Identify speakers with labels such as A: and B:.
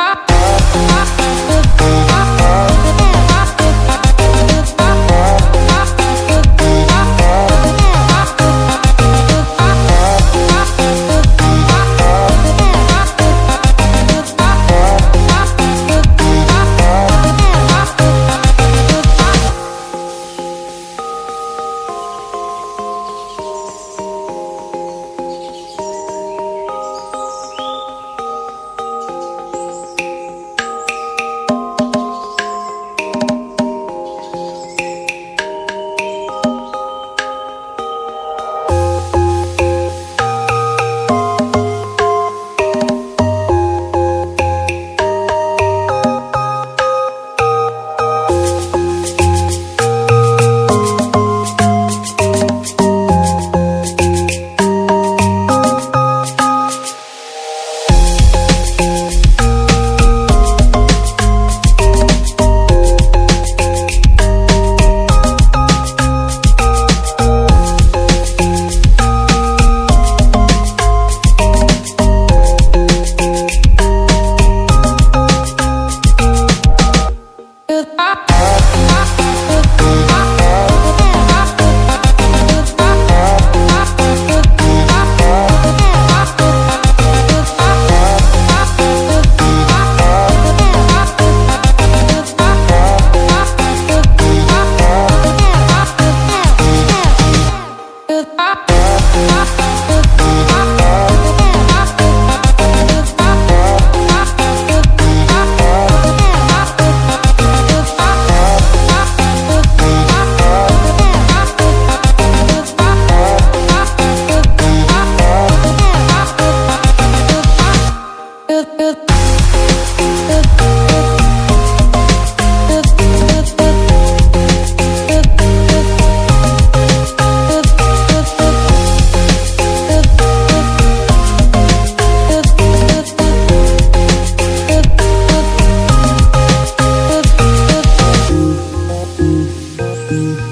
A: up. Boop, boop. Thank you.